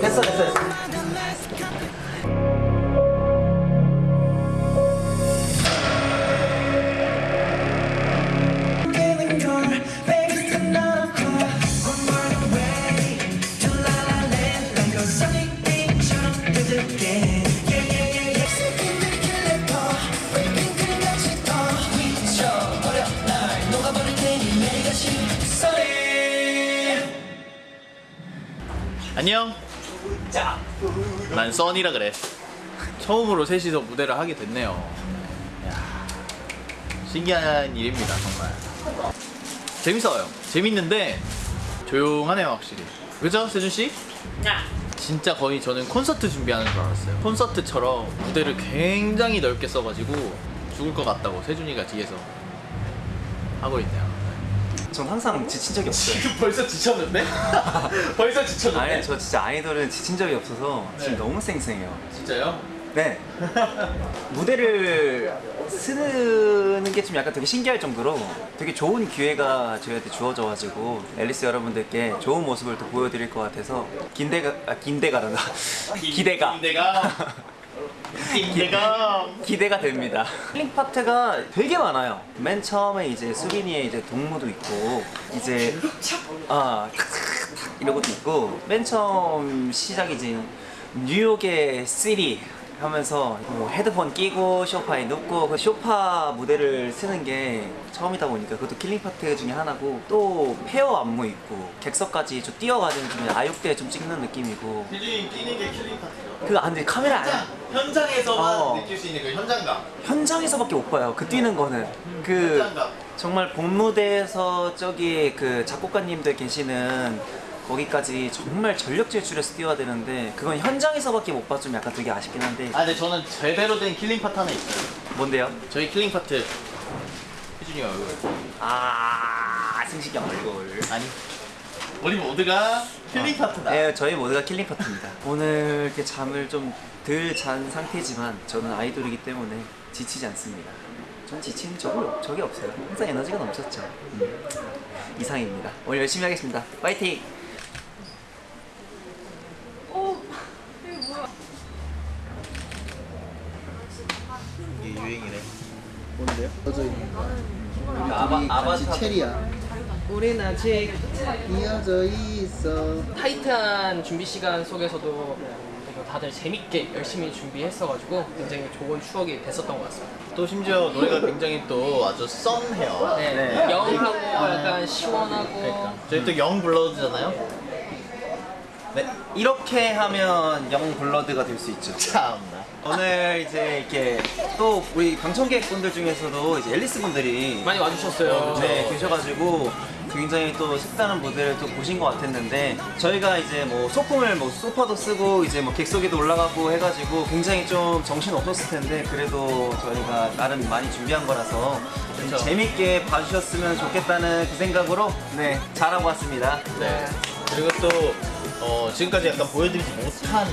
됐어 됐어 됐어 안녕. 난 써니라 그래. 처음으로 셋이서 무대를 하게 됐네요. 야, 신기한 일입니다, 정말. 재밌어요. 재밌는데 조용하네요, 확실히. 그죠, 세준 씨? 진짜 거의 저는 콘서트 준비하는 줄 알았어요. 콘서트처럼 무대를 굉장히 넓게 써가지고 죽을 것 같다고 세준이가 뒤에서 하고 있네요. 전 항상 지친 적이 없어요 지금 벌써 지쳤는데? 벌써 지쳤는데? 아니 저 진짜 아이돌은 지친 적이 없어서 지금 네. 너무 쌩쌩해요 진짜요? 네 무대를 쓰는 게 좀 약간 되게 신기할 정도로 되게 좋은 기회가 저희한테 주어져 가지고 앨리스 여러분들께 좋은 모습을 또 보여드릴 것 같아서 긴대가 아 긴대가란다 기대가 기대가 기대가 기대가 됩니다. killing part가 되게 많아요. 맨 처음에 이제 수빈이의 이제 독무도 있고 이제 아 이런 것도 있고 맨 처음 시작이 이제 뉴욕의 city 하면서 뭐 헤드폰 끼고 소파에 눕고 그 소파 무대를 쓰는 게 처음이다 보니까 그것도 killing part 중에 하나고 또 pair 안무 있고 객석까지 좀 뛰어가지고 좀 아육대 좀 찍는 느낌이고 세준이 뛰는 게 killing part죠 그안돼 카메라 안 현장에서만 어. 느낄 수 있는 그 현장감 현장에서밖에 못 봐요. 그 뛰는 거는 그 현장감 정말 본 무대에서 저기 그 작곡가님들 계시는 거기까지 정말 전력 질주해서 뛰어야 되는데 그건 현장에서밖에 못좀 약간 되게 아쉽긴 한데 아 근데 저는 제대로 된 killing part 하나 있어요 뭔데요? 저희 killing part 세준이 얼굴 아 승식이 형 얼굴 아니 우리 모두가 killing part다 네, 저희 모두가 killing part입니다. 오늘 이렇게 잠을 좀 덜 잔 상태지만 저는 아이돌이기 때문에 지치지 않습니다. 전 지치는 적이, 적이 없어요. 항상 에너지가 넘쳤죠. 음. 이상입니다. 오늘 열심히 하겠습니다. 파이팅! 유행이래 뭔데요? 써져 있는 거. 아바, 아바타 체리야. 우린 아직 이어져 있어. 타이트한 준비 시간 속에서도 다들 재밌게 열심히 준비했어가지고 굉장히 좋은 추억이 됐었던 것 같습니다. 또 심지어 노래가 굉장히 또 아주 썬해요 네, 네. 영하고 약간 시원하고 그러니까 저희 또 영 블러드잖아요 네, 이렇게 하면 영 블러드가 될 수 있죠. 참나 오늘 이제 이렇게 또 우리 방청객 분들 중에서도 이제 앨리스 분들이 많이 와주셨어요. 네, 계셔가지고 굉장히 또 색다른 무대를 또 보신 것 같았는데 저희가 이제 뭐 소품을 뭐 소파도 쓰고 이제 뭐 객석에도 올라가고 해가지고 굉장히 좀 정신 없었을 텐데 그래도 저희가 나름 많이 준비한 거라서 좀. 재밌게 봐주셨으면 좋겠다는 그 생각으로 네 잘하고 왔습니다. 네. 그리고 또 어, 지금까지 약간 보여드리지 못한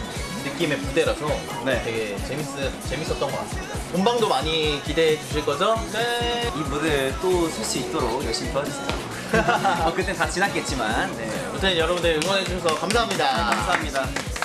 느낌의 무대라서 네. 되게 재밌, 재밌었던 것 같습니다. 본방도 많이 기대해 주실 거죠? 네. 이 무대를 또쓸수 있도록 열심히 도와주세요. 뭐 그땐 다 지났겠지만 네. 아무튼 여러분들 응원해 주셔서 감사합니다. 감사합니다.